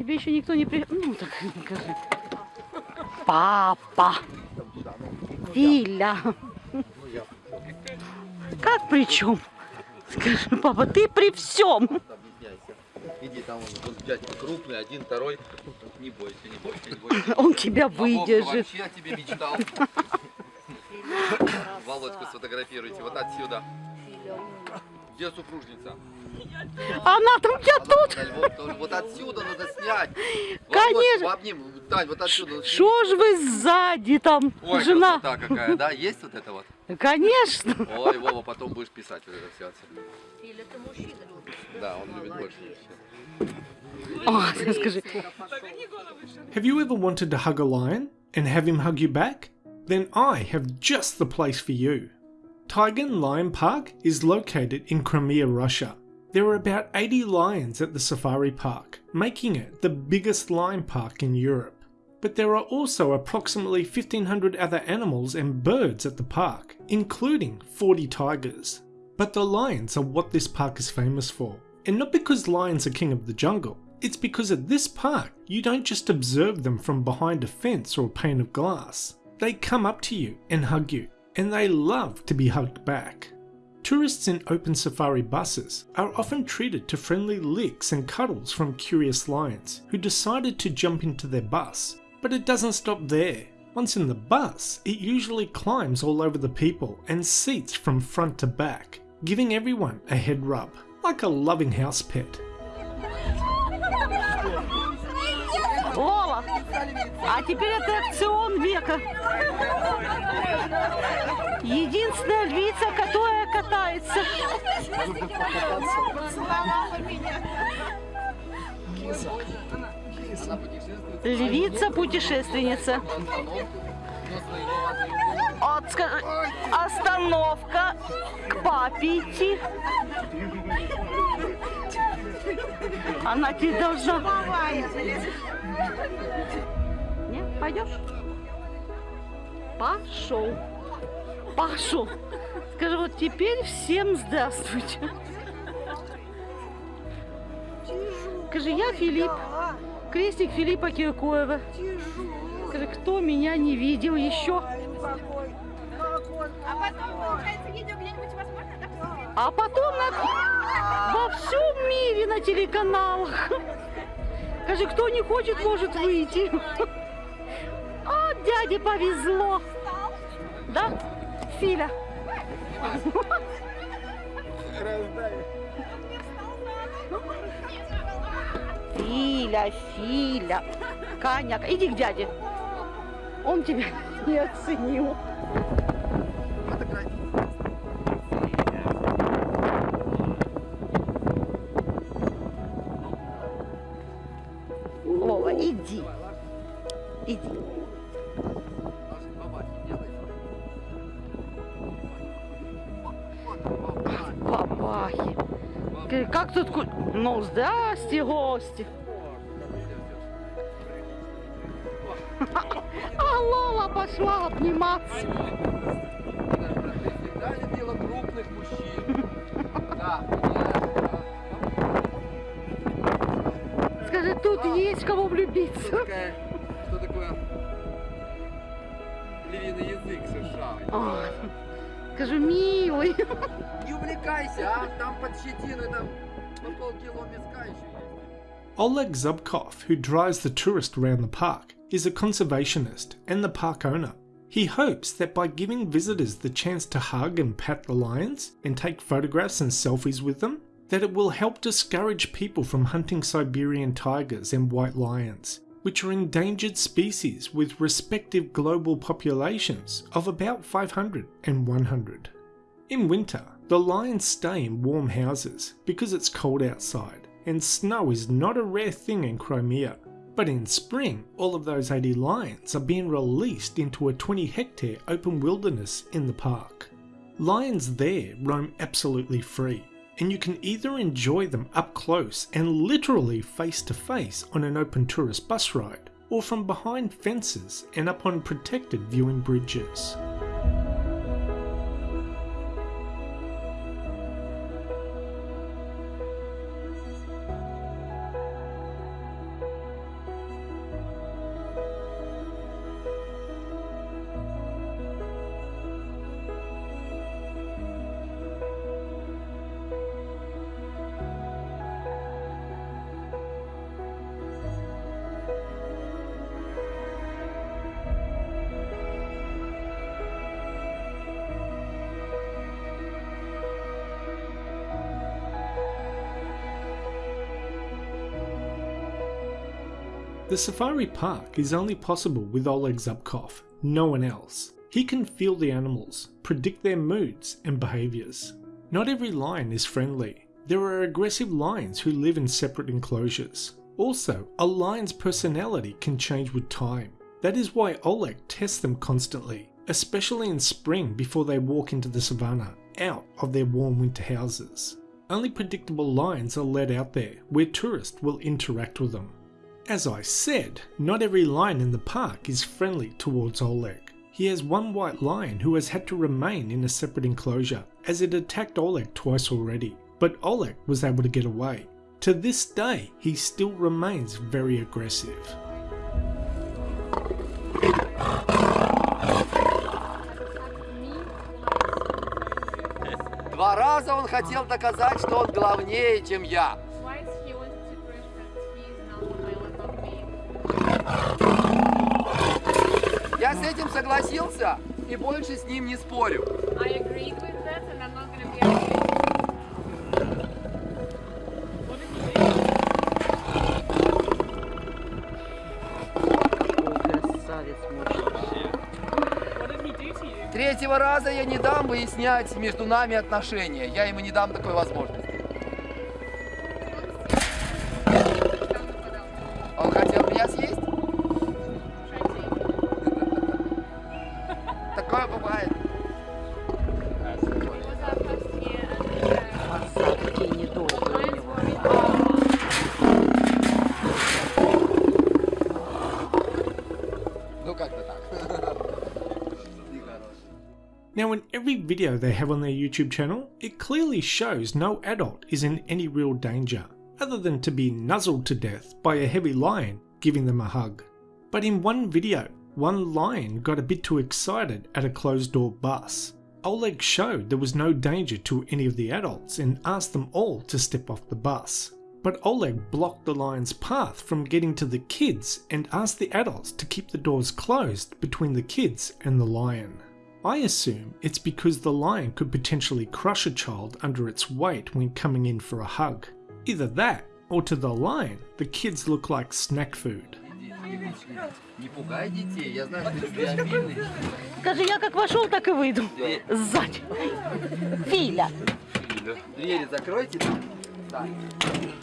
Тебе еще никто не при... Ну, так скажи. Папа. Филя. Как при чем? Скажи, папа, ты при всем. Объясняйся. Иди, там он, вот дядька крупный, один, второй. Не бойся, не бойся, не бойся. Он тебя выдержит. вообще о тебе мечтал. Володьку сфотографируйте, вот отсюда. Где супружница? Она там, я тут. Вот отсюда надо снять. Конечно. Тань, вот отсюда. Что ж вы сзади там, Ой, жена? красота какая, да? Есть вот это вот? Конечно. Ой, Вова, потом будешь писать вот это все отсюда. Или ты мужчина любишь. Да, он любит больше всех. скажи. Have you ever wanted to hug a lion and have him hug you back? Then I have just the place for you. Taigan Lion Park is located in Crimea, Russia. There are about 80 lions at the safari park, making it the biggest lion park in Europe. But there are also approximately 1500 other animals and birds at the park, including 40 tigers. But the lions are what this park is famous for. And not because lions are king of the jungle, it's because at this park you don't just observe them from behind a fence or a pane of glass. They come up to you and hug you, and they love to be hugged back. Tourists in open safari buses are often treated to friendly licks and cuddles from curious lions who decided to jump into their bus. But it doesn't stop there. Once in the bus, it usually climbs all over the people and seats from front to back, giving everyone a head rub, like a loving house pet. А теперь аттракцион века. Единственная львица, которая катается. Львица-путешественница. От, остановка к папе идти. Она тебе должна... Не, пойдешь? Пошел. Пошел. Скажи, вот теперь всем здравствуйте. Скажи, я Филипп, крестник Филиппа Киркоева. Скажи, кто меня не видел еще? А потом, получается, видео где-нибудь возможно, да, посмотреть? А потом на... во всем мире на телеканалах. Скажи, кто не хочет, может выйти. А, дяде повезло. Да, Филя? Филя, Филя. Коняк, иди к дяде. Он тебя не оценил. Вова, иди. Иди. Бабахи. Как тут... Ну, здрасте, гости. Лола пошла обниматься. Всегда дело крупных мужчин. Да, Скажи, тут есть кого влюбиться. такая, что такое львиный язык США. Ой, Скажи, милый. Не увлекайся, а там под щетиной там по полкило миска еще есть. Oleg Zubkov, who drives the tourist around the park, is a conservationist and the park owner. He hopes that by giving visitors the chance to hug and pat the lions and take photographs and selfies with them, that it will help discourage people from hunting Siberian tigers and white lions, which are endangered species with respective global populations of about 500 and 100. In winter, the lions stay in warm houses because it's cold outside, and snow is not a rare thing in Crimea. But in spring, all of those 80 lions are being released into a 20 hectare open wilderness in the park. Lions there roam absolutely free, and you can either enjoy them up close and literally face to face on an open tourist bus ride, or from behind fences and up on protected viewing bridges. The safari park is only possible with Oleg Zubkov, no one else. He can feel the animals, predict their moods and behaviours. Not every lion is friendly. There are aggressive lions who live in separate enclosures. Also, a lion's personality can change with time. That is why Oleg tests them constantly, especially in spring before they walk into the savannah, out of their warm winter houses. Only predictable lions are let out there, where tourists will interact with them. As I said, not every lion in the park is friendly towards Oleg. He has one white lion who has had to remain in a separate enclosure as it attacked Oleg twice already, but Oleg was able to get away. To this day, he still remains very aggressive. Два раза он хотел доказать, что он главнее, чем я. Я с этим согласился и больше с ним не спорю. Третьего раза я не дам выяснять между нами отношения. Я ему не дам такой возможности. Now, in every video they have on their YouTube channel, it clearly shows no adult is in any real danger, other than to be nuzzled to death by a heavy lion giving them a hug. But in one video, one lion got a bit too excited at a closed door bus. Oleg showed there was no danger to any of the adults and asked them all to step off the bus. But Oleg blocked the lion's path from getting to the kids and asked the adults to keep the doors closed between the kids and the lion. I assume it's because the lion could potentially crush a child under its weight when coming in for a hug. Either that, or to the lion, the kids look like snack food. Не пугай детей, я знаю, что ты любвеобильный. Скажи, я как вошел, так и выйду. Сзади. Филя. Двери закройте там. Так,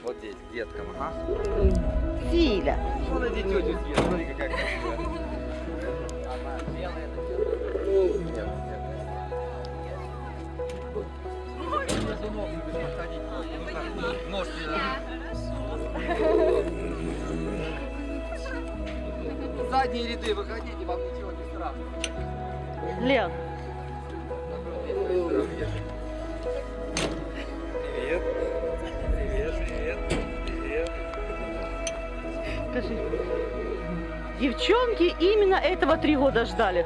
вот здесь, к деткам, ага. Филя. Смотри, тетю съест, смотри, какая красивая. Задние ряды выходите, вам ничего не страшно. Лен, Привет. Привет, привет, привет. скажи. Девчонки именно этого три года ждали.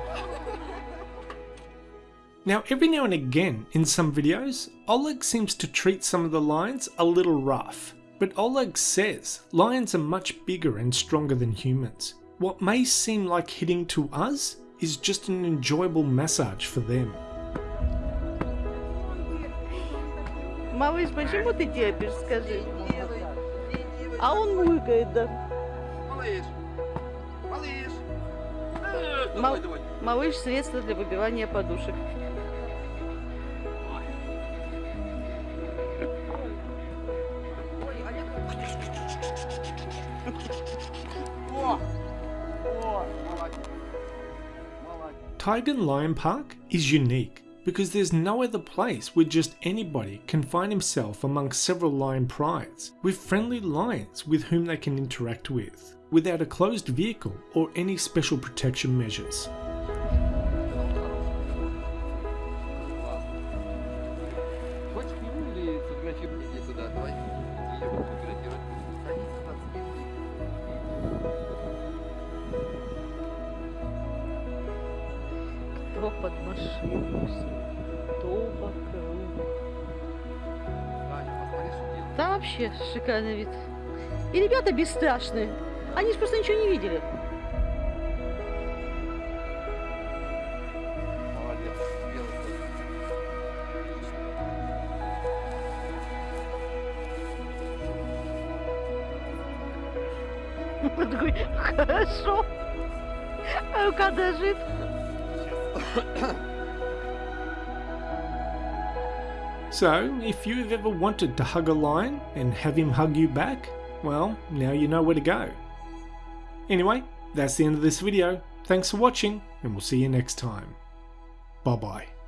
Now, every now and again in some videos, Oleg seems to treat some of the lions a little rough. But Oleg says lions are much bigger and stronger than humans. What may seem like hitting to us is just an enjoyable massage for them. Малыш, почему ты терпишь, скажи? А он мыкает, да. Малыш. Малыш. Мал- Давай, давай. Малыш средство для выбивания подушек. Taigan Lion Park is unique because there's no other place where just anybody can find himself among several lion prides with friendly lions with whom they can interact with, without a closed vehicle or any special protection measures. Кто под машину, кто вокруг. Да вообще шикарный вид. И ребята бесстрашные. Они же просто ничего не видели. Он такой, хорошо. А рука дрожит. So, if you've ever wanted to hug a lion and have him hug you back, well, now you know where to go. Anyway, that's the end of this video. Thanks for watching, and we'll see you next time. Bye bye.